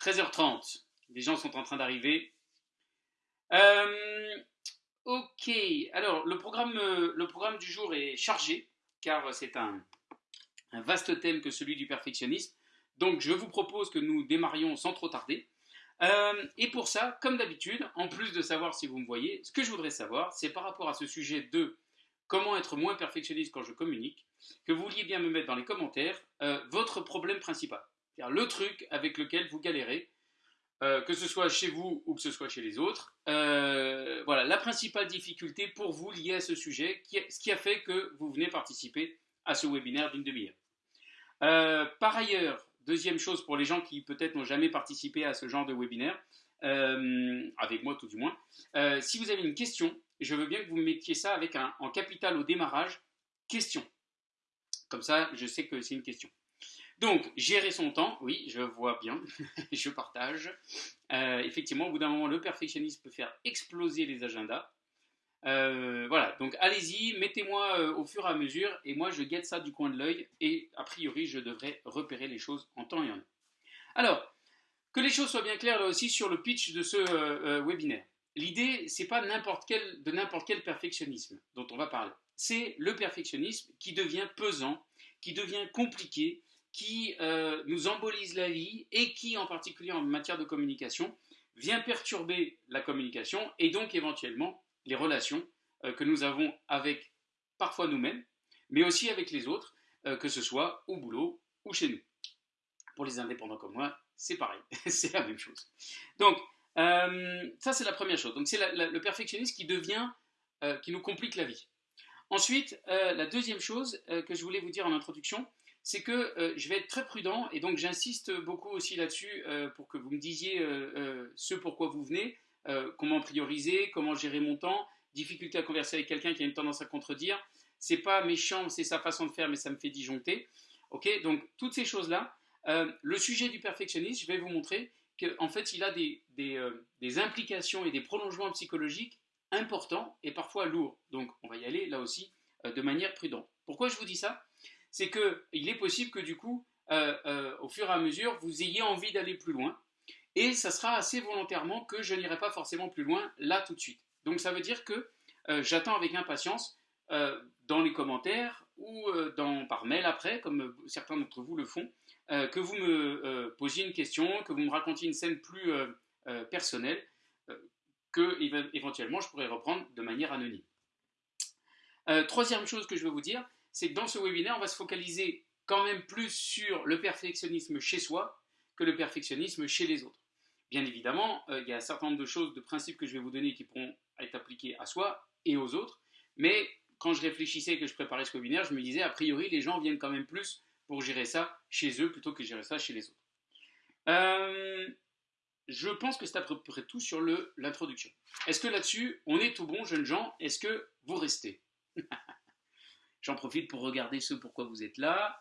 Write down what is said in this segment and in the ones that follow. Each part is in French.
13h30. Les gens sont en train d'arriver. Euh, ok, alors le programme, le programme du jour est chargé, car c'est un, vaste thème que celui du perfectionnisme. Donc je vous propose que nous démarrions sans trop tarder. Euh, et pour ça, comme d'habitude, en plus de savoir si vous me voyez, ce que je voudrais savoir, c'est par rapport à ce sujet de comment être moins perfectionniste quand je communique, que vous vouliez bien me mettre dans les commentaires euh, votre problème principal. C'est-à-dire le truc avec lequel vous galérez, euh, que ce soit chez vous ou que ce soit chez les autres. voilà, la principale difficulté pour vous liée à ce sujet, ce qui a fait que vous venez participer à ce webinaire d'une demi-heure. par ailleurs, Deuxième chose pour les gens qui peut-être n'ont jamais participé à ce genre de webinaire, euh, avec moi tout du moins, euh, si vous avez une question, je veux bien que vous mettiez ça avec un, en capital au démarrage, question. Comme ça, je sais que c'est une question. Donc, gérer son temps, oui, je vois bien, je partage. Euh, effectivement, au bout d'un moment, le perfectionnisme peut faire exploser les agendas. Euh, voilà, donc allez-y, mettez-moi euh, au fur et à mesure, et moi je guette ça du coin de l'œil, et a priori je devrais repérer les choses en temps et en heure. Alors, que les choses soient bien claires là aussi sur le pitch de ce webinaire. L'idée, c'est pas de n'importe quel perfectionnisme dont on va parler. C'est le perfectionnisme qui devient pesant, qui devient compliqué, qui nous embolise la vie et qui, en particulier en matière de communication, vient perturber la communication et donc éventuellement les relations euh, que nous avons avec parfois nous-mêmes, mais aussi avec les autres, euh, que ce soit au boulot ou chez nous. Pour les indépendants comme moi, c'est pareil, c'est la même chose. Donc, euh, ça c'est la première chose. Donc c'est le perfectionnisme qui devient, qui nous complique la vie. Ensuite, la deuxième chose que je voulais vous dire en introduction, c'est que je vais être très prudent et donc j'insiste beaucoup aussi là-dessus pour que vous me disiez ce pourquoi vous venez. Euh, comment prioriser, comment gérer mon temps, difficulté à converser avec quelqu'un qui a une tendance à contredire. C'est pas méchant, c'est sa façon de faire, mais ça me fait disjoncter. Ok, donc toutes ces choses-là. Euh, le sujet du perfectionnisme, je vais vous montrer qu'en fait, il a euh, des, implications et des prolongements psychologiques importants et parfois lourds. Donc, on va y aller là aussi de manière prudente. Pourquoi je vous dis ça? C'est qu'il est possible que du coup, au fur et à mesure, vous ayez envie d'aller plus loin et ça sera assez volontairement que je n'irai pas forcément plus loin là tout de suite. Donc ça veut dire que euh, j'attends avec impatience euh, dans les commentaires ou euh, par mail après, comme certains d'entre vous le font, que vous me posiez une question, que vous me racontiez une scène plus personnelle, que éventuellement je pourrais reprendre de manière anonyme. troisième chose que je veux vous dire, c'est que dans ce webinaire, on va se focaliser quand même plus sur le perfectionnisme chez soi que le perfectionnisme chez les autres. Bien évidemment, euh, il y a un certain nombre de choses, de principes que je vais vous donner qui pourront être appliqués à soi et aux autres, mais quand je réfléchissais et que je préparais ce webinaire, je me disais, a priori, les gens viennent quand même plus pour gérer ça chez eux plutôt que gérer ça chez les autres. Euh, je pense que c'est à peu près tout sur l'introduction. Est-ce que là-dessus, on est tout bon, jeunes gens? Est-ce que vous restez? J'en profite pour regarder ce pourquoi vous êtes là.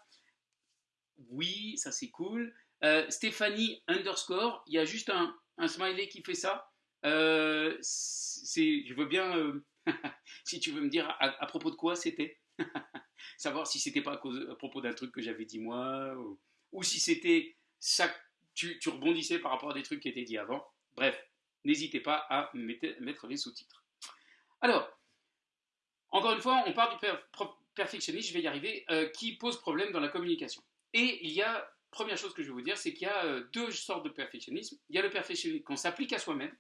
Oui, ça c'est cool. Euh, Stéphanie underscore, il y a juste un, smiley qui fait ça. Euh, je veux bien, euh, si tu veux me dire à, propos de quoi c'était. Savoir si c'était pas à, propos d'un truc que j'avais dit moi, ou, si c'était ça, tu, rebondissais par rapport à des trucs qui étaient dit avant. Bref, n'hésitez pas à mettre, les sous-titres. Alors, encore une fois, on parle du perfectionniste, je vais y arriver, qui pose problème dans la communication. Et il y a première chose que je vais vous dire, c'est qu'il y a euh, deux sortes de perfectionnisme. Il y a le perfectionnisme qu'on s'applique à soi-même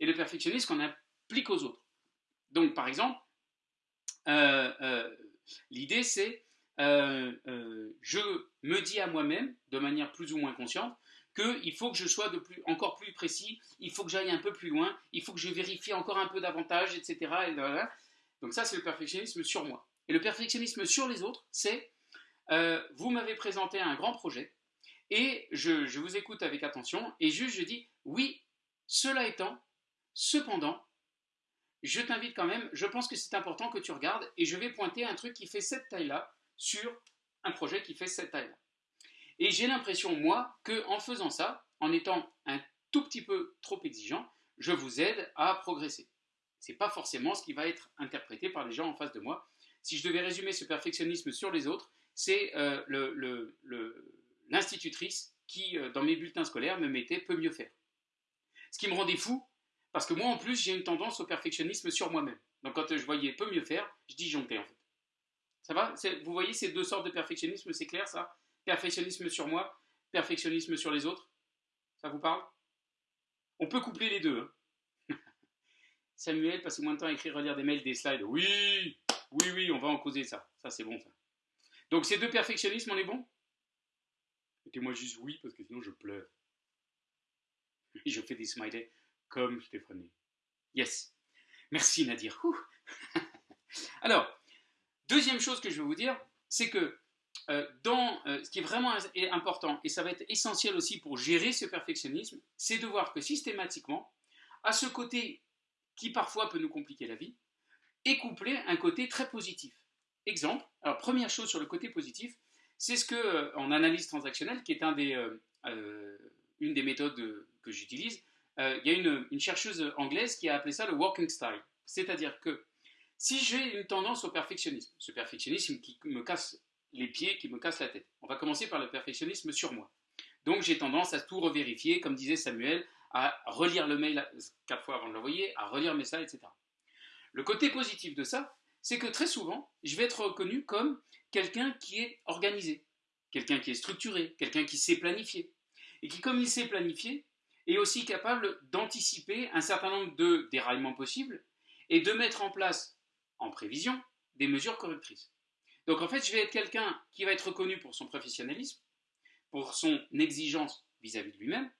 et le perfectionnisme qu'on applique aux autres. Donc, par exemple, euh, euh, l'idée c'est je me dis à moi-même, de manière plus ou moins consciente, qu'il faut que je sois de plus, encore plus précis, il faut que j'aille un peu plus loin, il faut que je vérifie encore un peu davantage, etc. Et Donc ça, c'est le perfectionnisme sur moi. Et le perfectionnisme sur les autres, c'est euh, vous m'avez présenté un grand projet et je, vous écoute avec attention et juste je dis oui, cela étant, cependant, je t'invite quand même, je pense que c'est important que tu regardes et je vais pointer un truc qui fait cette taille-là sur un projet qui fait cette taille-là. Et j'ai l'impression, moi, que en faisant ça, en étant un tout petit peu trop exigeant, je vous aide à progresser. Ce n'est pas forcément ce qui va être interprété par les gens en face de moi. Si je devais résumer ce perfectionnisme sur les autres, c'est euh, l'institutrice qui, dans mes bulletins scolaires, me mettait peut mieux faire. Ce qui me rendait fou, parce que moi en plus, j'ai une tendance au perfectionnisme sur moi-même. Donc quand je voyais peut mieux faire, je disjonctais en fait. Ça va? Vous voyez ces deux sortes de perfectionnisme, c'est clair ça? Perfectionnisme sur moi, perfectionnisme sur les autres? Ça vous parle? On peut coupler les deux. Hein. Samuel, passez moins de temps à écrire, relire des mails, des slides. Oui, oui, oui, on va en causer ça. Ça, c'est bon, ça. Donc, ces deux perfectionnismes, on est bon? Mettez-moi juste oui, parce que sinon je pleure. Et je fais des smileys comme Stéphanie. Yes. Merci Nadir. Alors, deuxième chose que je vais vous dire, c'est que euh, euh, ce qui est vraiment important, et ça va être essentiel aussi pour gérer ce perfectionnisme, c'est de voir que systématiquement, à ce côté qui parfois peut nous compliquer la vie, est couplé un côté très positif. Exemple, alors première chose sur le côté positif, c'est ce que euh, en analyse transactionnelle, qui est un des, une des méthodes que j'utilise, il y a une, chercheuse anglaise qui a appelé ça le walking style. C'est-à-dire que si j'ai une tendance au perfectionnisme, ce perfectionnisme qui me casse les pieds qui me cassent la tête. On va commencer par le perfectionnisme sur moi. Donc j'ai tendance à tout revérifier, comme disait Samuel, à relire le mail quatre fois avant de l'envoyer, à relire mes slides, etc. Le côté positif de ça, c'est que très souvent, je vais être reconnu comme quelqu'un qui est organisé, quelqu'un qui est structuré, quelqu'un qui sait planifier. Et qui, comme il sait planifier, est aussi capable d'anticiper un certain nombre de déraillements possibles et de mettre en place, en prévision, des mesures correctrices. Donc en fait, je vais être quelqu'un qui va être reconnu pour son professionnalisme, pour son exigence vis-à-vis de lui-même,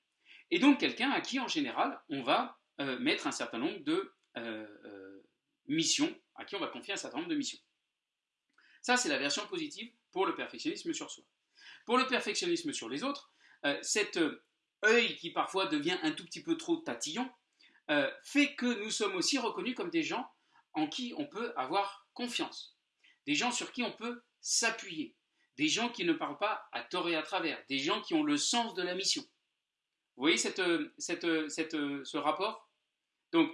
et donc quelqu'un à qui en général on va euh, mettre un certain nombre de euh, euh, missions, à qui on va confier un certain nombre de missions. Ça, c'est la version positive pour le perfectionnisme sur soi. Pour le perfectionnisme sur les autres, cet œil qui parfois devient un tout petit peu trop tatillon, fait que nous sommes aussi reconnus comme des gens en qui on peut avoir confiance des gens sur qui on peut s'appuyer, des gens qui ne parlent pas à tort et à travers, des gens qui ont le sens de la mission. Vous voyez cette, ce rapport? Donc,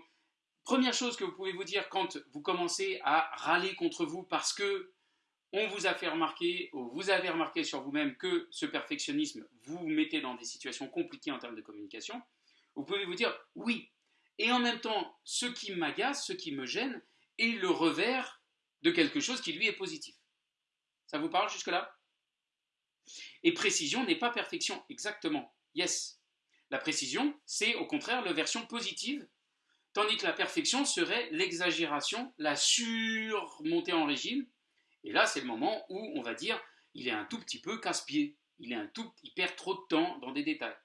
première chose que vous pouvez vous dire quand vous commencez à râler contre vous parce que on vous a fait remarquer, ou vous avez remarqué sur vous-même que ce perfectionnisme vous mettez dans des situations compliquées en termes de communication, vous pouvez vous dire oui. Et en même temps, ce qui m'agace, ce qui me gêne, est le revers de quelque chose qui lui est positif. Ça vous parle jusque-là? Et précision n'est pas perfection, exactement. Yes. La précision, c'est au contraire la version positive, tandis que la perfection serait l'exagération, la surmontée en régime. Et là, c'est le moment où on va dire, il est un tout petit peu casse-pied, il, perd trop de temps dans des détails.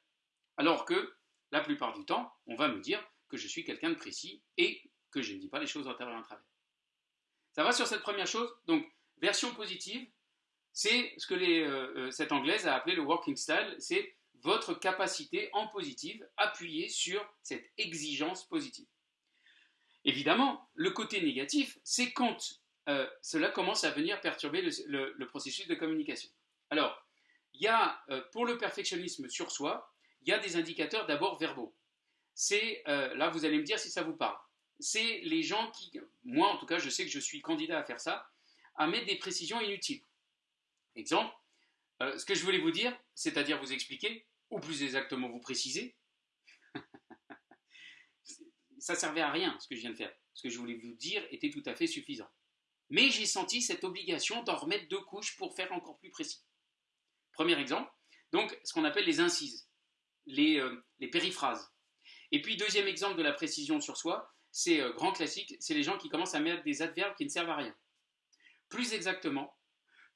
Alors que, la plupart du temps, on va me dire que je suis quelqu'un de précis et que je ne dis pas les choses en travers en travers. Ça va sur cette première chose. Donc, version positive, c'est ce que euh, euh, cette anglaise a appelé le working style, c'est votre capacité en positive appuyée sur cette exigence positive. Évidemment, le côté négatif, c'est quand euh, cela commence à venir perturber le, processus de communication. Alors, il y a, pour le perfectionnisme sur soi, il y a des indicateurs d'abord verbaux. C'est, là vous allez me dire si ça vous parle c'est les gens qui, moi en tout cas, je sais que je suis candidat à faire ça, à mettre des précisions inutiles. Exemple, euh, ce que je voulais vous dire, c'est-à-dire vous expliquer, ou plus exactement vous préciser, ça servait à rien ce que je viens de faire. Ce que je voulais vous dire était tout à fait suffisant. Mais j'ai senti cette obligation d'en remettre deux couches pour faire encore plus précis. Premier exemple, donc ce qu'on appelle les incises, les, euh, périphrases. Et puis deuxième exemple de la précision sur soi, c'est euh, grand classique, c'est les gens qui commencent à mettre des adverbes qui ne servent à rien. Plus exactement,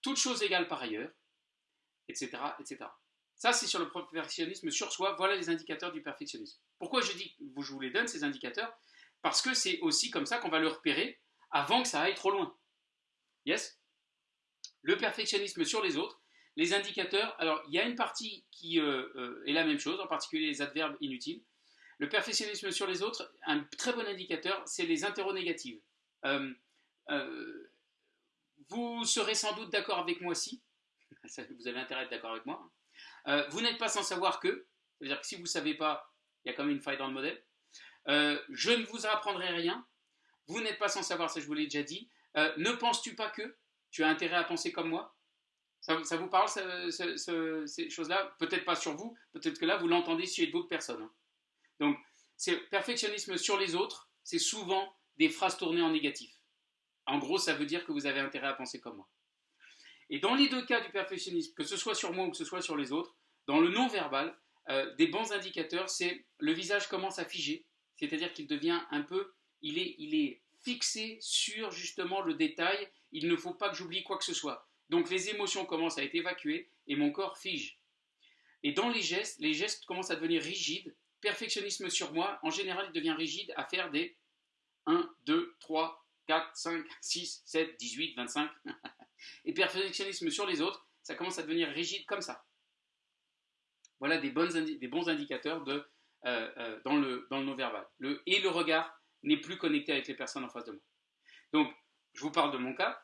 toute chose égale par ailleurs, etc. etc. Ça, c'est sur le perfectionnisme sur soi. Voilà les indicateurs du perfectionnisme. Pourquoi je vous les donne, ces indicateurs? Parce que c'est aussi comme ça qu'on va le repérer avant que ça aille trop loin. Yes? Le perfectionnisme sur les autres, les indicateurs, alors il y a une partie qui euh, euh, est la même chose, en particulier les adverbes inutiles. Le perfectionnisme sur les autres, un très bon indicateur, c'est les interro-négatives. Euh, euh, vous serez sans doute d'accord avec moi si, vous avez intérêt à être d'accord avec moi. Euh, vous n'êtes pas sans savoir que, c'est-à-dire que si vous ne savez pas, il y a quand même une faille dans le modèle. je ne vous apprendrai rien. Vous n'êtes pas sans savoir, ça je vous l'ai déjà dit. ne penses-tu pas que tu as intérêt à penser comme moi? Ça, vous parle, ces choses-là? Peut-être pas sur vous, peut-être que là, vous l'entendez chez d'autres personnes. Hein. Donc, c'est perfectionnisme sur les autres, c'est souvent des phrases tournées en négatif. En gros, ça veut dire que vous avez intérêt à penser comme moi. Et dans les deux cas du perfectionnisme, que ce soit sur moi ou que ce soit sur les autres, dans le non-verbal, euh, des bons indicateurs, c'est le visage commence à figer, c'est-à-dire qu'il devient un peu, il est, il est fixé sur justement le détail, il ne faut pas que j'oublie quoi que ce soit. Donc les émotions commencent à être évacuées et mon corps fige. Et dans les gestes, les gestes commencent à devenir rigides. Perfectionnisme sur moi, en général, il devient rigide à faire des 1, 2, 3, 4, 5, 6, 7, 18, 25. Et perfectionnisme sur les autres, ça commence à devenir rigide comme ça. Voilà des, des bons indicateurs de, euh, euh, dans, le, dans le non-verbal. Et le regard n'est plus connecté avec les personnes en face de moi. Donc, je vous parle de mon cas,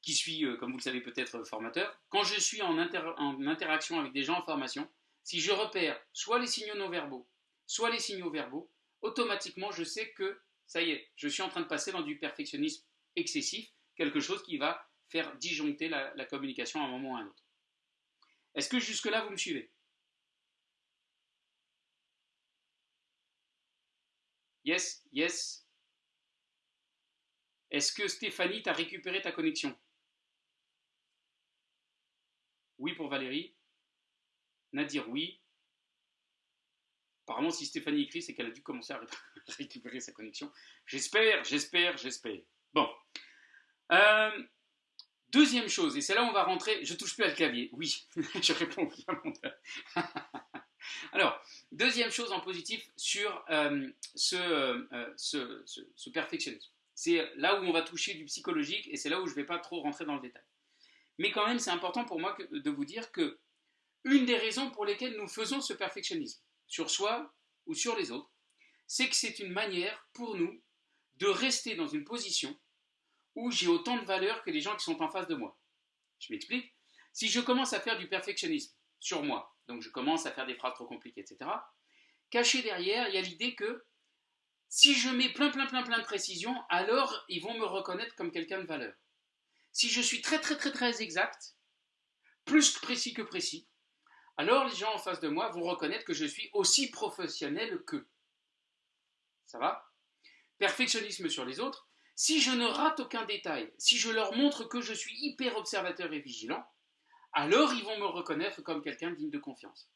qui suis, euh, comme vous le savez peut-être, formateur. Quand je suis en, en interaction avec des gens en formation, si je repère soit les signaux non-verbaux, soit les signaux verbaux, automatiquement, je sais que ça y est, je suis en train de passer dans du perfectionnisme excessif, quelque chose qui va faire disjoncter la, communication à un moment ou à un autre. Est-ce que jusque-là, vous me suivez? Yes, yes. Est-ce que Stéphanie, t'a récupéré ta connexion? Oui pour Valérie. Nadir, oui. Apparemment, si Stéphanie écrit, c'est qu'elle a dû commencer à récupérer sa connexion. J'espère, j'espère, j'espère. Bon. Euh, Deuxième chose, et c'est là où on va rentrer, je touche plus à le clavier, oui, je réponds oui à mon Alors, deuxième chose en positif sur euh, euh, ce, ce, perfectionnisme. C'est là où on va toucher du psychologique et c'est là où je ne vais pas trop rentrer dans le détail. Mais quand même, c'est important pour moi de vous dire que une des raisons pour lesquelles nous faisons ce perfectionnisme, sur soi ou sur les autres, c'est que c'est une manière pour nous de rester dans une position où j'ai autant de valeur que les gens qui sont en face de moi. Je m'explique. Si je commence à faire du perfectionnisme sur moi, donc je commence à faire des phrases trop compliquées, etc., caché derrière, il y a l'idée que si je mets plein, plein, plein, plein de précisions, alors ils vont me reconnaître comme quelqu'un de valeur. Si je suis très, très, très, très exact, plus précis que précis, alors les gens en face de moi vont reconnaître que je suis aussi professionnel qu'eux. Ça va? Perfectionnisme sur les autres, si je ne rate aucun détail, si je leur montre que je suis hyper observateur et vigilant, alors ils vont me reconnaître comme quelqu'un digne de confiance.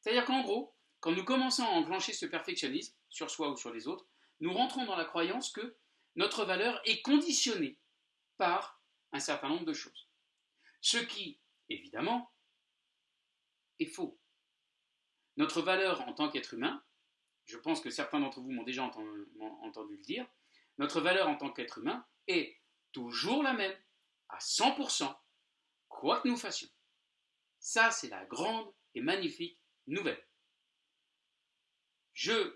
C'est-à-dire qu'en gros, quand nous commençons à enclencher ce perfectionnisme, sur soi ou sur les autres, nous rentrons dans la croyance que notre valeur est conditionnée par un certain nombre de choses. Ce qui, évidemment, est faux. Notre valeur en tant qu'être humain, je pense que certains d'entre vous m'ont déjà entendu, le dire, notre valeur en tant qu'être humain est toujours la même, à 100%, quoi que nous fassions. Ça, c'est la grande et magnifique nouvelle. Je,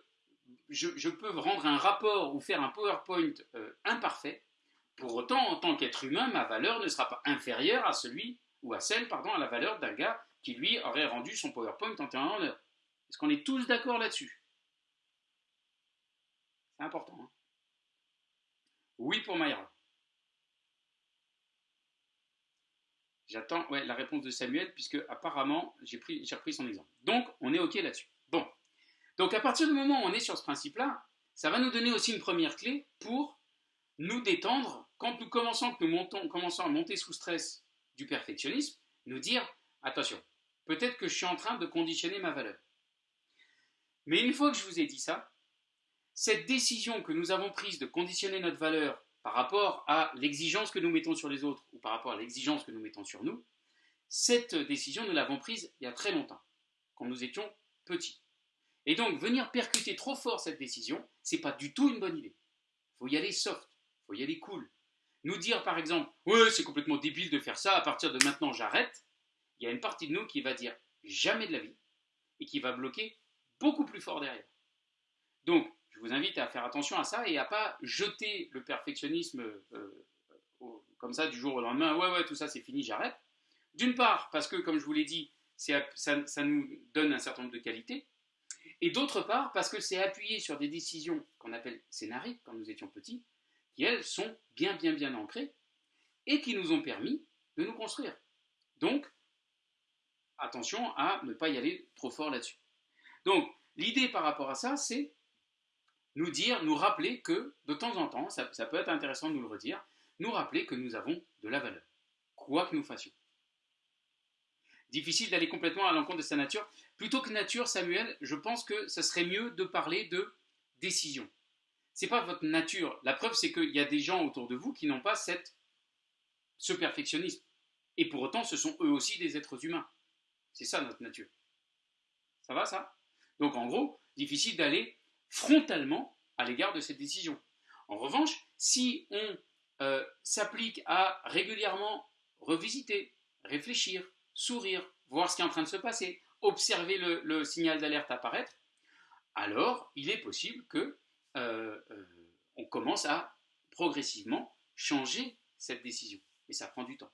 peux rendre un rapport ou faire un PowerPoint euh, imparfait, pour autant, en tant qu'être humain, ma valeur ne sera pas inférieure à celui ou à celle, pardon, à la valeur d'un gars qui lui aurait rendu son PowerPoint en temps en heure. Est-ce qu'on est tous d'accord là-dessus? C'est important. Hein oui pour Mayra. J'attends la réponse de Samuel, puisque apparemment, j'ai repris son exemple. Donc, on est OK là-dessus. Bon. Donc, à partir du moment où on est sur ce principe-là, ça va nous donner aussi une première clé pour nous détendre quand nous commençons, que nous commençons à monter sous stress du perfectionnisme, nous dire attention, peut-être que je suis en train de conditionner ma valeur. Mais une fois que je vous ai dit ça, cette décision que nous avons prise de conditionner notre valeur par rapport à l'exigence que nous mettons sur les autres ou par rapport à l'exigence que nous mettons sur nous, cette décision, nous l'avons prise il y a très longtemps, quand nous étions petits. Et donc, venir percuter trop fort cette décision, c'est pas du tout une bonne idée. Il faut y aller soft, il faut y aller cool. Nous dire par exemple, ouais, c'est complètement débile de faire ça, à partir de maintenant j'arrête, il y a une partie de nous qui va dire jamais de la vie et qui va bloquer beaucoup plus fort derrière. Donc, vous invite à faire attention à ça et à pas jeter le perfectionnisme euh, comme ça du jour au lendemain. Ouais, ouais, tout ça c'est fini, j'arrête. D'une part, parce que, comme je vous l'ai dit, ça, nous donne un certain nombre de qualités. Et d'autre part, parce que c'est appuyé sur des décisions qu'on appelle scénariques quand nous étions petits, qui elles sont bien, bien, bien ancrées et qui nous ont permis de nous construire. Donc, attention à ne pas y aller trop fort là-dessus. Donc, l'idée par rapport à ça, c'est nous dire, nous rappeler que de temps en temps, ça, peut être intéressant de nous le redire, nous rappeler que nous avons de la valeur, quoi que nous fassions. Difficile d'aller complètement à l'encontre de sa nature. Plutôt que nature, Samuel, je pense que ce serait mieux de parler de décision. C'est pas votre nature. La preuve, c'est qu'il y a des gens autour de vous qui n'ont pas cette, ce perfectionnisme. Et pour autant, ce sont eux aussi des êtres humains. C'est ça notre nature. Ça va, ça? Donc en gros, difficile d'aller frontalement à l'égard de cette décision. En revanche, si on euh, s'applique à régulièrement revisiter, réfléchir, sourire, voir ce qui est en train de se passer, observer le, signal d'alerte apparaître, alors il est possible que euh, euh, on commence à progressivement changer cette décision. Et ça prend du temps.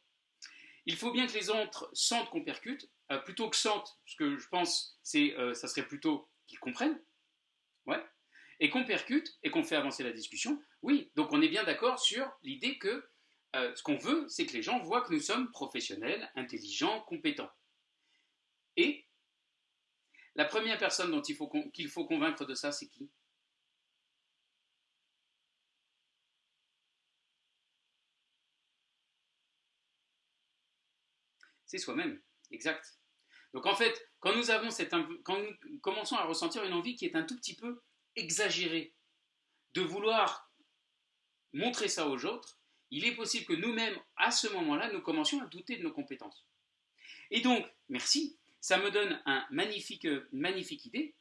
Il faut bien que les autres sentent qu'on percute, plutôt que sentent, ce que je pense, c'est, ça serait plutôt qu'ils comprennent, Ouais. Et qu'on percute et qu'on fait avancer la discussion, oui. Donc on est bien d'accord sur l'idée que euh, ce qu'on veut, c'est que les gens voient que nous sommes professionnels, intelligents, compétents. Et la première personne dont il faut qu'il faut convaincre de ça, c'est qui? C'est soi-même, exact. Donc en fait, quand nous, avons cette, quand nous commençons à ressentir une envie qui est un tout petit peu exagérée, de vouloir montrer ça aux autres, il est possible que nous-mêmes, à ce moment-là, nous commencions à douter de nos compétences. Et donc, merci, ça me donne un magnifique, une magnifique idée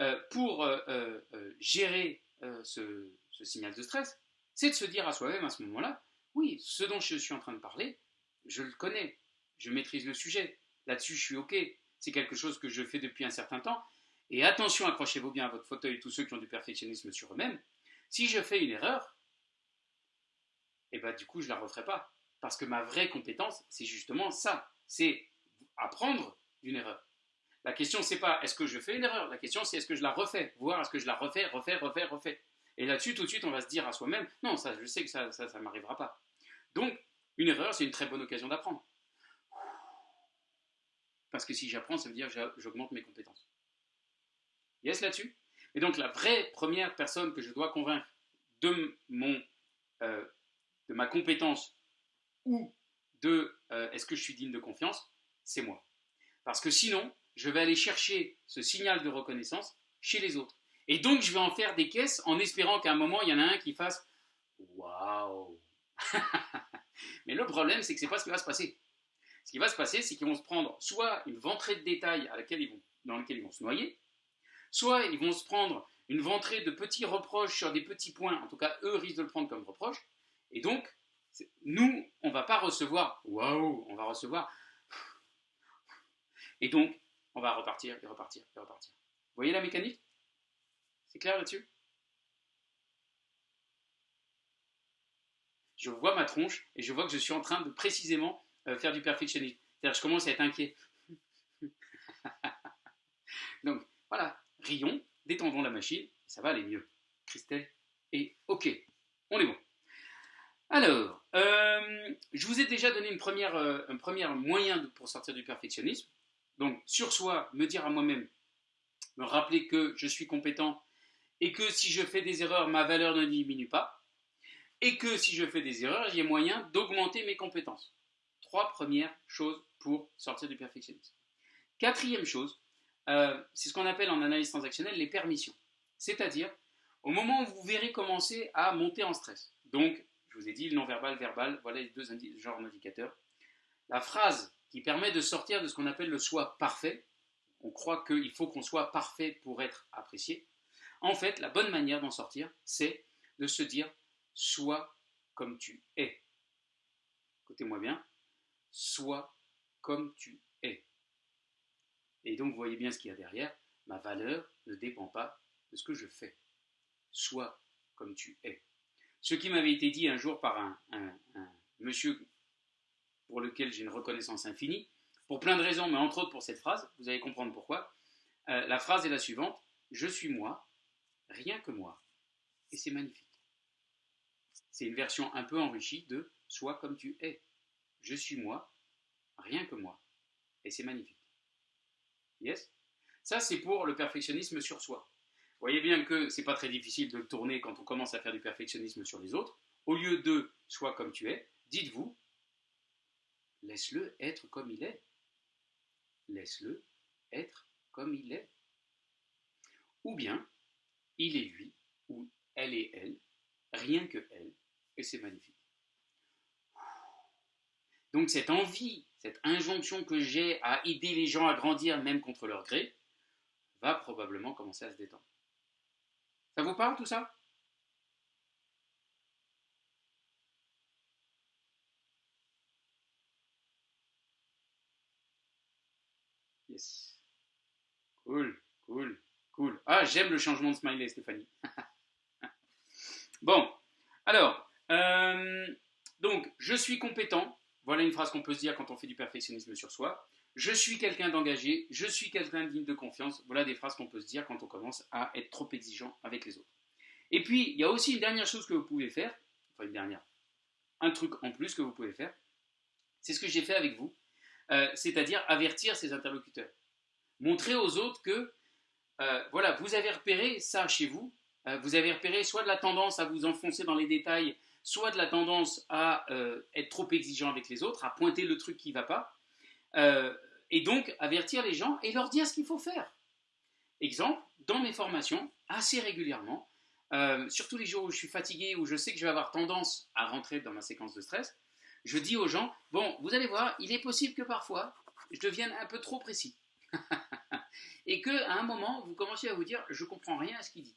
euh, pour euh, euh, gérer ce, ce signal de stress, c'est de se dire à soi-même à ce moment-là, oui, ce dont je suis en train de parler, je le connais, je maîtrise le sujet, là-dessus je suis OK, c'est quelque chose que je fais depuis un certain temps. Et attention, accrochez-vous bien à votre fauteuil, tous ceux qui ont du perfectionnisme sur eux-mêmes. Si je fais une erreur, eh ben, du coup, je ne la referai pas. Parce que ma vraie compétence, c'est justement ça. C'est apprendre d'une erreur. La question, c'est pas est-ce que je fais une erreur? La question, c'est est-ce que je la refais? Voir est-ce que je la refais, refais, refais, refais. Et là-dessus, tout de suite, on va se dire à soi-même non, ça, je sais que ça ça, ça m'arrivera pas. Donc, une erreur, c'est une très bonne occasion d'apprendre. Parce que si j'apprends, ça veut dire que j'augmente mes compétences. Yes là-dessus Et donc la vraie première personne que je dois convaincre de, mon, euh, de ma compétence ou de euh, est-ce que je suis digne de confiance, c'est moi. Parce que sinon, je vais aller chercher ce signal de reconnaissance chez les autres. Et donc, je vais en faire des caisses en espérant qu'à un moment, il y en a un qui fasse Waouh Mais le problème, c'est que ce n'est pas ce qui va se passer. Ce qui va se passer, c'est qu'ils vont se prendre soit une ventrée de détails dans laquelle ils vont se noyer, soit ils vont se prendre une ventrée de petits reproches sur des petits points, en tout cas eux risquent de le prendre comme reproche, et donc nous, on ne va pas recevoir waouh, on va recevoir et donc on va repartir et repartir et repartir. Vous voyez la mécanique? C'est clair là-dessus? Je vois ma tronche et je vois que je suis en train de précisément euh, faire du perfectionnisme. C'est-à-dire, je commence à être inquiet. Donc, voilà, rions, détendons la machine, ça va aller mieux. Christelle et OK, on est bon. Alors, euh, je vous ai déjà donné une première, euh, un premier moyen pour sortir du perfectionnisme. Donc, sur soi, me dire à moi-même, me rappeler que je suis compétent et que si je fais des erreurs, ma valeur ne diminue pas. Et que si je fais des erreurs, a moyen d'augmenter mes compétences trois premières choses pour sortir du perfectionnisme. Quatrième chose, euh, c'est ce qu'on appelle en analyse transactionnelle les permissions. C'est-à-dire, au moment où vous verrez commencer à monter en stress, donc, je vous ai dit, le non-verbal, verbal, voilà les deux genres d'indicateurs, la phrase qui permet de sortir de ce qu'on appelle le soi parfait, on croit qu'il faut qu'on soit parfait pour être apprécié, en fait, la bonne manière d'en sortir, c'est de se dire, sois comme tu es. Écoutez-moi bien, sois comme tu es. Et donc, vous voyez bien ce qu'il y a derrière. Ma valeur ne dépend pas de ce que je fais. Sois comme tu es. Ce qui m'avait été dit un jour par un, monsieur pour lequel j'ai une reconnaissance infinie, pour plein de raisons, mais entre autres pour cette phrase, vous allez comprendre pourquoi. Euh, la phrase est la suivante Je suis moi, rien que moi. Et c'est magnifique. C'est une version un peu enrichie de Sois comme tu es je suis moi, rien que moi. Et c'est magnifique. Yes? Ça, c'est pour le perfectionnisme sur soi. Vous voyez bien que c'est pas très difficile de le tourner quand on commence à faire du perfectionnisme sur les autres. Au lieu de sois comme tu es, dites-vous laisse-le être comme il est. Laisse-le être comme il est. Ou bien, il est lui, ou elle est elle, rien que elle, et c'est magnifique. Donc cette envie, cette injonction que j'ai à aider les gens à grandir même contre leur gré, va probablement commencer à se détendre. Ça vous parle tout ça? Yes. Cool, cool, cool. Ah, j'aime le changement de smiley, Stéphanie. bon, alors, euh, donc, je suis compétent. Voilà une phrase qu'on peut se dire quand on fait du perfectionnisme sur soi. Je suis quelqu'un d'engagé, je suis quelqu'un digne de confiance. Voilà des phrases qu'on peut se dire quand on commence à être trop exigeant avec les autres. Et puis, il y a aussi une dernière chose que vous pouvez faire, enfin une dernière, un truc en plus que vous pouvez faire, c'est ce que j'ai fait avec vous, euh, c'est-à-dire avertir ses interlocuteurs. Montrer aux autres que, euh, voilà, vous avez repéré ça chez vous, euh, vous avez repéré soit de la tendance à vous enfoncer dans les détails, soit de la tendance à être trop exigeant avec les autres, à pointer le truc qui ne va pas, et donc avertir les gens et leur dire ce qu'il faut faire. Exemple, dans mes formations, assez régulièrement, surtout les jours où je suis fatigué, où je sais que je vais avoir tendance à rentrer dans ma séquence de stress, je dis aux gens, bon, vous allez voir, il est possible que parfois, je devienne un peu trop précis. et qu'à un moment, vous commenciez à vous dire, je comprends rien à ce qu'il dit.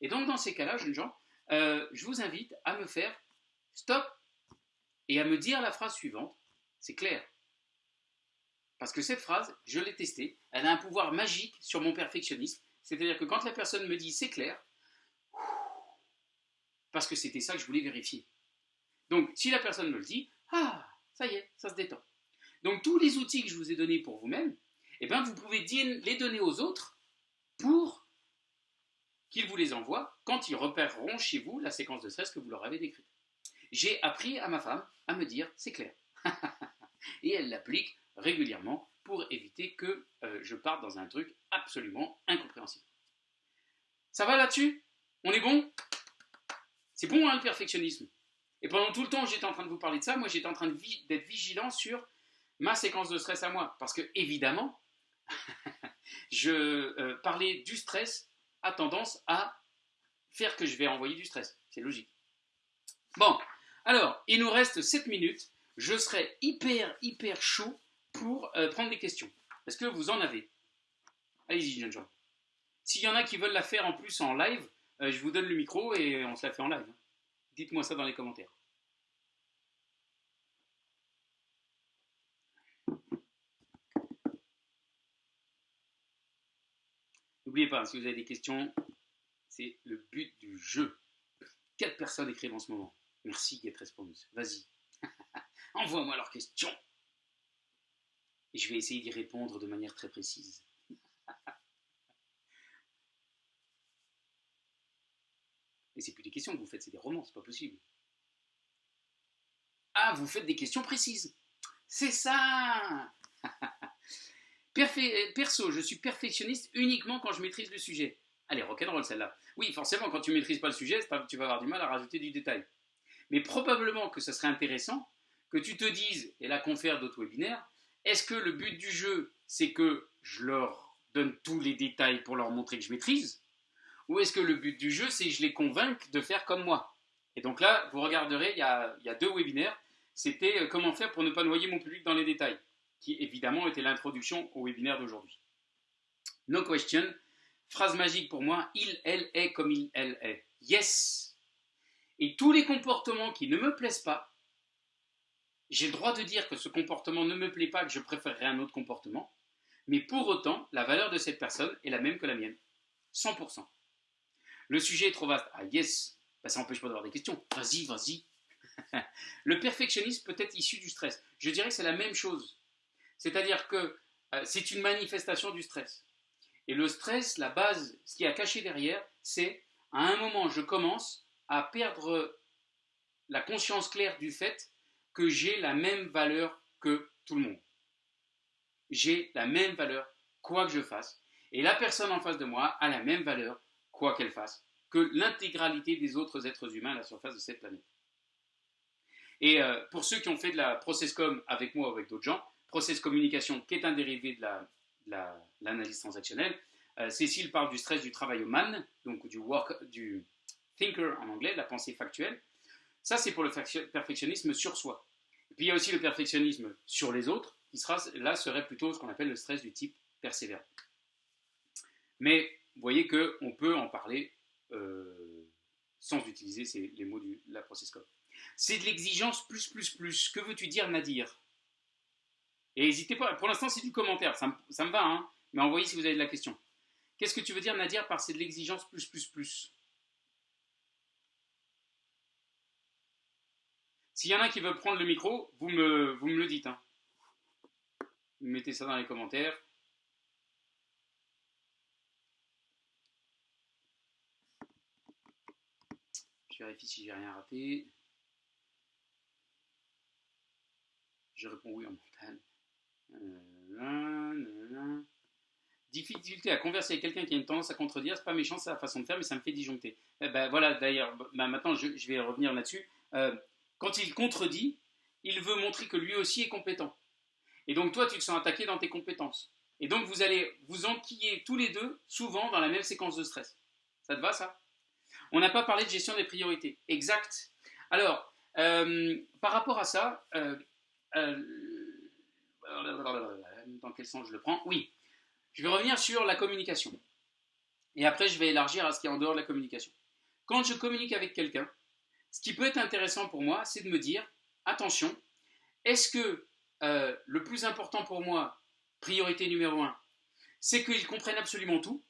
Et donc, dans ces cas-là, jeunes gens, euh, je vous invite à me faire stop et à me dire la phrase suivante. C'est clair. Parce que cette phrase, je l'ai testée, elle a un pouvoir magique sur mon perfectionnisme. C'est-à-dire que quand la personne me dit c'est clair, parce que c'était ça que je voulais vérifier. Donc, si la personne me le dit, ah, ça y est, ça se détend. Donc, tous les outils que je vous ai donnés pour vous-même, eh bien, vous pouvez les donner aux autres pour qu'ils vous les envoient quand ils repéreront chez vous la séquence de stress que vous leur avez décrite. J'ai appris à ma femme à me dire, c'est clair. Et elle l'applique régulièrement pour éviter que euh, je parte dans un truc absolument incompréhensible. Ça va là-dessus? On est bon? C'est bon hein, le perfectionnisme et pendant tout le temps j'étais en train de vous parler de ça, moi j'étais en train d'être vigilant sur ma séquence de stress à moi. Parce que évidemment, je euh, parler du stress a tendance à faire que je vais envoyer du stress. C'est logique. Bon, alors, il nous reste 7 minutes. Je serai hyper, hyper chaud pour euh, prendre des questions. Est-ce que vous en avez? Allez-y, jeunes gens. S'il y en a qui veulent la faire en plus en live, euh, je vous donne le micro et on se la fait en live. Dites-moi ça dans les commentaires. N'oubliez pas, si vous avez des questions, c'est le but du jeu. Quatre personnes écrivent en ce moment. Merci Get Response. Vas-y. Envoie-moi leurs questions. Et je vais essayer d'y répondre de manière très précise. Et c'est plus des questions que vous faites, c'est des romans, c'est pas possible. Ah, vous faites des questions précises. C'est ça Perso, je suis perfectionniste uniquement quand je maîtrise le sujet. Allez, rock'n'roll celle-là. Oui, forcément, quand tu maîtrises pas le sujet, tu vas avoir du mal à rajouter du détail. Mais probablement que ce serait intéressant que tu te dises, et la confère d'autres webinaires, est-ce que le but du jeu, c'est que je leur donne tous les détails pour leur montrer que je maîtrise ou est-ce que le but du jeu, c'est que je les convainque de faire comme moi? Et donc là, vous regarderez, il y a, deux webinaires. C'était euh, comment faire pour ne pas noyer mon public dans les détails, qui évidemment était l'introduction au webinaire d'aujourd'hui. No question. Phrase magique pour moi, il, elle est comme il, elle est. Yes. Et tous les comportements qui ne me plaisent pas, j'ai le droit de dire que ce comportement ne me plaît pas, que je préférerais un autre comportement, mais pour autant, la valeur de cette personne est la même que la mienne. 100%. Le sujet est trop vaste. Ah yes, bah, ça n'empêche pas d'avoir des questions. Vas-y, vas-y. le perfectionnisme peut être issu du stress. Je dirais que c'est la même chose. C'est-à-dire que euh, c'est une manifestation du stress. Et le stress, la base, ce qui a caché derrière, c'est à un moment, je commence à perdre la conscience claire du fait que j'ai la même valeur que tout le monde. J'ai la même valeur quoi que je fasse. Et la personne en face de moi a la même valeur, quoi qu'elle fasse, que l'intégralité des autres êtres humains à la surface de cette planète. Et euh, pour ceux qui ont fait de la process com avec moi ou avec d'autres gens, process communication, qui est un dérivé de l'analyse transactionnelle, euh, Cécile parle du stress du travail man, donc du, work, du thinker en anglais, la pensée factuelle. Ça, c'est pour le perfectionnisme sur soi. Et puis il y a aussi le perfectionnisme sur les autres, qui là serait plutôt ce qu'on appelle le stress du type persévérant. Mais vous voyez qu'on peut en parler euh, sans utiliser les mots de la process code. C'est de l'exigence plus, plus, plus. Que veux-tu dire, Nadir? Et n'hésitez pas, pour l'instant c'est du commentaire, ça, me va, hein mais envoyez si vous avez de la question. Qu'est-ce que tu veux dire, Nadir, par c'est de l'exigence plus, plus, plus? S'il y en a qui veulent prendre le micro, vous me, vous me le dites. Hein. Mettez ça dans les commentaires. Je vérifie si j'ai rien raté. Je réponds oui en mental. Difficulté à converser avec quelqu'un qui a une tendance à contredire, c'est pas méchant, c'est la façon de faire, mais ça me fait disjoncter. Eh ben, voilà, d'ailleurs, bah, maintenant je, vais revenir là-dessus. Euh, quand il contredit, il veut montrer que lui aussi est compétent. Et donc toi, tu te sens attaqué dans tes compétences. Et donc vous allez vous enquiller tous les deux, souvent dans la même séquence de stress. Ça te va ça? On n'a pas parlé de gestion des priorités. Exact. Alors, euh, par rapport à ça, euh, dans quel sens je le prends? Oui, je vais revenir sur la communication. Et après, je vais élargir à ce qui est en dehors de la communication. Quand je communique avec quelqu'un, ce qui peut être intéressant pour moi, c'est de me dire, attention, est-ce que euh, le plus important pour moi, priorité numéro un, c'est qu'ils comprennent absolument tout,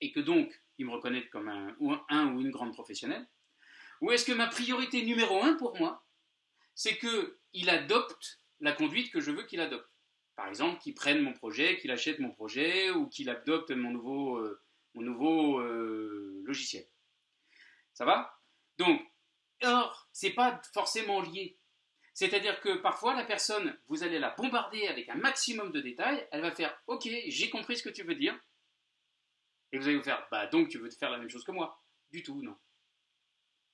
et que donc ils me reconnaissent comme un, un ou une grande professionnelle, ou est-ce que ma priorité numéro un pour moi, c'est qu'il adopte la conduite que je veux qu'il adopte Par exemple, qu'il prenne mon projet, qu'il achète mon projet, ou qu'il adopte mon nouveau, euh, mon nouveau euh, logiciel. Ça va? Donc, or, c'est pas forcément lié. C'est-à-dire que parfois, la personne, vous allez la bombarder avec un maximum de détails, elle va faire « Ok, j'ai compris ce que tu veux dire ». Et vous allez vous faire « Bah donc, tu veux faire la même chose que moi ». Du tout, non.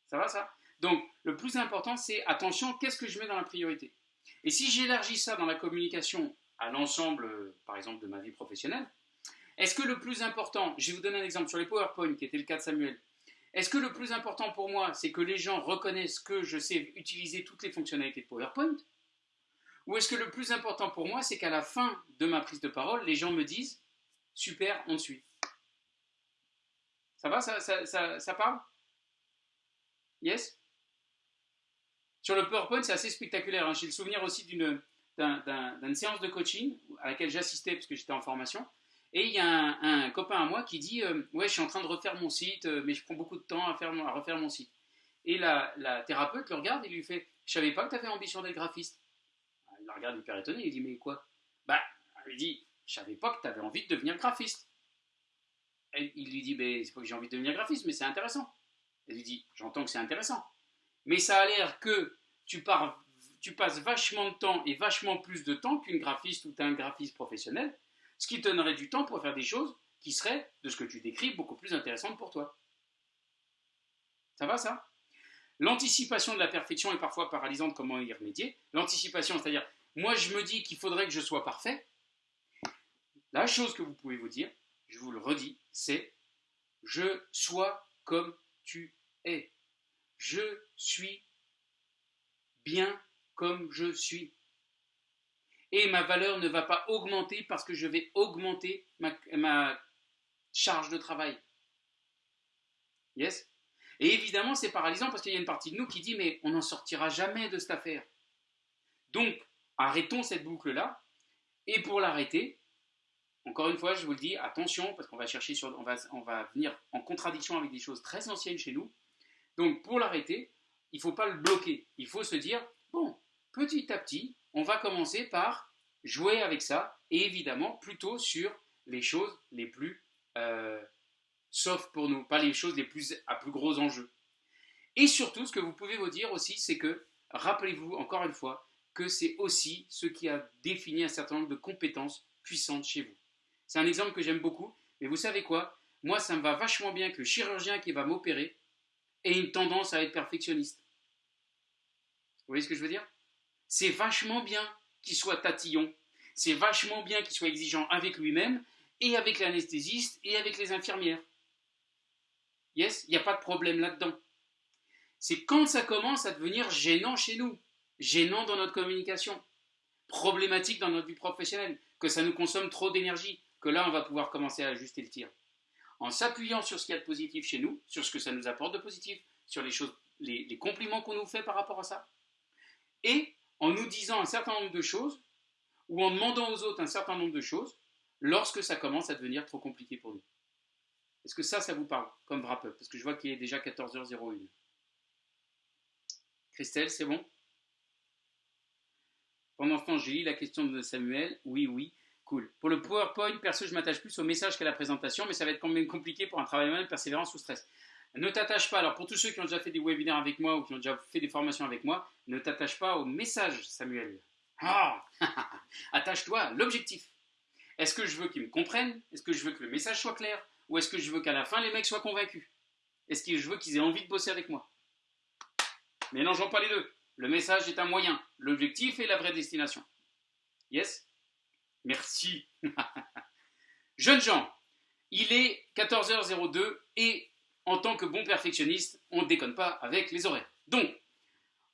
Ça va, ça? Donc, le plus important, c'est « Attention, qu'est-ce que je mets dans la priorité ?» Et si j'élargis ça dans la communication à l'ensemble, par exemple, de ma vie professionnelle, est-ce que le plus important, je vais vous donner un exemple sur les PowerPoint, qui était le cas de Samuel, est-ce que le plus important pour moi, c'est que les gens reconnaissent que je sais utiliser toutes les fonctionnalités de PowerPoint? Ou est-ce que le plus important pour moi, c'est qu'à la fin de ma prise de parole, les gens me disent « Super, on suit ». Ça va ça, ça, parle? Yes? Sur le PowerPoint, c'est assez spectaculaire. Hein. J'ai le souvenir aussi d'une séance de coaching à laquelle j'assistais parce que j'étais en formation. Et il y a un, copain à moi qui dit euh, Ouais, je suis en train de refaire mon site, euh, mais je prends beaucoup de temps à, faire, à refaire mon site. Et la, thérapeute le regarde et lui fait Je savais pas que tu avais ambition d'être graphiste. Il la regarde hyper étonné, il dit Mais quoi? Bah, elle lui dit Je savais pas que tu avais envie de devenir graphiste. Et il lui dit Mais c'est pas que j'ai envie de devenir graphiste, mais c'est intéressant. Elle lui dit J'entends que c'est intéressant. Mais ça a l'air que tu, passes vachement de temps et vachement plus de temps qu'une graphiste ou un graphiste professionnel ce qui te donnerait du temps pour faire des choses qui seraient, de ce que tu décris, beaucoup plus intéressantes pour toi. Ça va ça? L'anticipation de la perfection est parfois paralysante, comment y remédier L'anticipation, c'est-à-dire, moi je me dis qu'il faudrait que je sois parfait. La chose que vous pouvez vous dire, je vous le redis, c'est je sois comme tu es. Je suis bien comme je suis et ma valeur ne va pas augmenter parce que je vais augmenter ma, charge de travail. Yes? Et évidemment, c'est paralysant parce qu'il y a une partie de nous qui dit mais on n'en sortira jamais de cette affaire. Donc, arrêtons cette boucle-là. Et pour l'arrêter, encore une fois, je vous le dis, attention, parce qu'on va chercher sur, on va, on va venir en contradiction avec des choses très anciennes chez nous. Donc, pour l'arrêter, il ne faut pas le bloquer. Il faut se dire, bon, petit à petit, on va commencer par jouer avec ça, et évidemment plutôt sur les choses les plus euh, soft pour nous, pas les choses les plus à plus gros enjeux. Et surtout, ce que vous pouvez vous dire aussi, c'est que, rappelez-vous encore une fois, que c'est aussi ce qui a défini un certain nombre de compétences puissantes chez vous. C'est un exemple que j'aime beaucoup. Mais vous savez quoi? Moi, ça me va vachement bien que le chirurgien qui va m'opérer ait une tendance à être perfectionniste. Vous voyez ce que je veux dire? C'est vachement bien qu'il soit tatillon. C'est vachement bien qu'il soit exigeant avec lui-même et avec l'anesthésiste et avec les infirmières. Yes, il n'y a pas de problème là-dedans. C'est quand ça commence à devenir gênant chez nous, gênant dans notre communication, problématique dans notre vie professionnelle, que ça nous consomme trop d'énergie, que là on va pouvoir commencer à ajuster le tir. En s'appuyant sur ce qu'il y a de positif chez nous, sur ce que ça nous apporte de positif, sur les choses, les, compliments qu'on nous fait par rapport à ça, et en nous disant un certain nombre de choses, ou en demandant aux autres un certain nombre de choses, lorsque ça commence à devenir trop compliqué pour nous. Est-ce que ça, ça vous parle comme wrap-up? Parce que je vois qu'il est déjà 14h01. Christelle, c'est bon? Pendant ce temps, j'ai lu la question de Samuel. Oui, oui, Pour le PowerPoint, perso, je m'attache plus au message qu'à la présentation, mais ça va être quand même compliqué pour un travail manuel, persévérance ou stress. Ne t'attache pas, alors pour tous ceux qui ont déjà fait des webinaires avec moi ou qui ont déjà fait des formations avec moi, ne t'attache pas au message, Samuel. Ah Attache-toi à l'objectif. Est-ce que je veux qu'ils me comprennent Est-ce que je veux que le message soit clair? Ou est-ce que je veux qu'à la fin, les mecs soient convaincus? Est-ce que je veux qu'ils aient envie de bosser avec moi? Mélangeons pas les deux. Le message est un moyen. L'objectif est la vraie destination. Yes? Merci. Jeunes gens, il est 14h02 et en tant que bon perfectionniste, on ne déconne pas avec les horaires. Donc,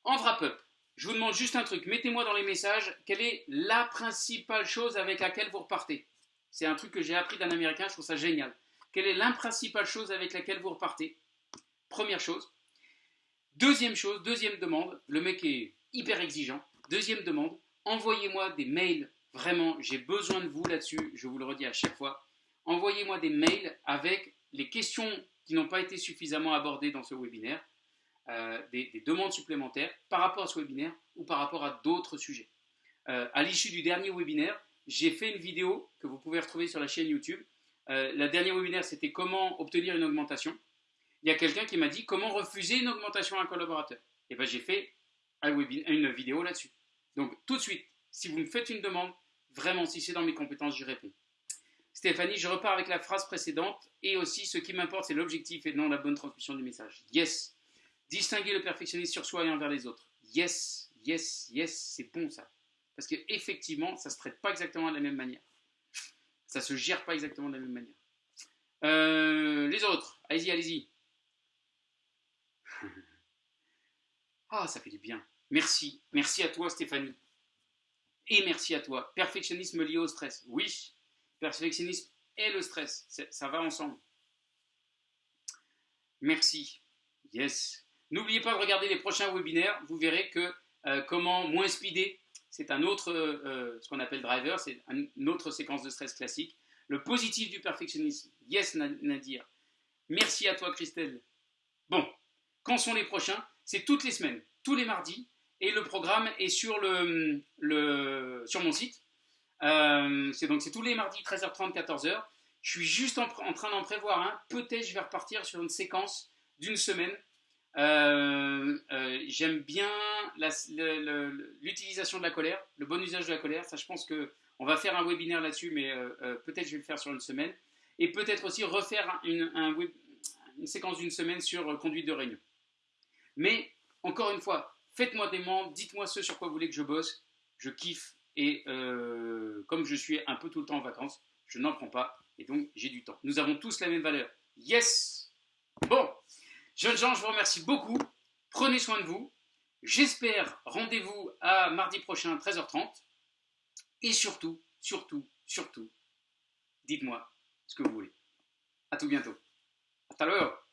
en wrap-up, je vous demande juste un truc. Mettez-moi dans les messages quelle est la principale chose avec laquelle vous repartez. C'est un truc que j'ai appris d'un Américain, je trouve ça génial. Quelle est la principale chose avec laquelle vous repartez? Première chose. Deuxième chose, deuxième demande, le mec est hyper exigeant. Deuxième demande, envoyez-moi des mails. Vraiment, j'ai besoin de vous là-dessus, je vous le redis à chaque fois. Envoyez-moi des mails avec les questions qui n'ont pas été suffisamment abordées dans ce webinaire euh, des, demandes supplémentaires par rapport à ce webinaire ou par rapport à d'autres sujets. Euh, à l'issue du dernier webinaire, j'ai fait une vidéo que vous pouvez retrouver sur la chaîne YouTube. Euh, la dernière webinaire, c'était comment obtenir une augmentation. Il y a quelqu'un qui m'a dit comment refuser une augmentation à un collaborateur. Et bien j'ai fait un une vidéo là-dessus. Donc tout de suite, si vous me faites une demande, vraiment, si c'est dans mes compétences, j'y réponds. Stéphanie, je repars avec la phrase précédente et aussi ce qui m'importe, c'est l'objectif et non la bonne transmission du message. Yes, Distinguer le perfectionnisme sur soi et envers les autres. Yes, yes, yes, c'est bon ça. Parce qu'effectivement, ça ne se traite pas exactement de la même manière. Ça ne se gère pas exactement de la même manière. Euh, les autres, allez-y, allez-y. Ah, ça fait du bien. Merci. Merci à toi, Stéphanie. Et merci à toi. Perfectionnisme lié au stress. Oui, perfectionnisme et le stress. Ça va ensemble. Merci. Yes. N'oubliez pas de regarder les prochains webinaires, vous verrez que euh, comment moins speeder, c'est un autre, euh, euh, ce qu'on appelle driver, c'est une autre séquence de stress classique. Le positif du perfectionnisme, yes Nadir. Merci à toi Christelle. Bon, quand sont les prochains? C'est toutes les semaines, tous les mardis, et le programme est sur, le, sur mon site. c'est donc c'est tous les mardis 13h30, 14h. Je suis juste en, train d'en prévoir un. Peut-être je vais repartir sur une séquence d'une semaine euh, euh, j'aime bien l'utilisation de la colère, le bon usage de la colère. Ça, je pense que on va faire un webinaire là-dessus, mais euh, peut-être je vais le faire sur une semaine. Et peut-être aussi refaire une séquence d'une semaine sur conduite de réunion. Mais encore une fois, faites-moi des membres, dites-moi ce sur quoi vous voulez que je bosse. Je kiffe et comme je suis un peu tout le temps en vacances, je n'en prends pas et donc j'ai du temps. Nous avons tous la même valeur. Yes Bon Jeunes gens, je vous remercie beaucoup. Prenez soin de vous. J'espère rendez-vous à mardi prochain, 13h30. Et surtout, surtout, surtout, dites-moi ce que vous voulez. À tout bientôt. À tout à l'heure.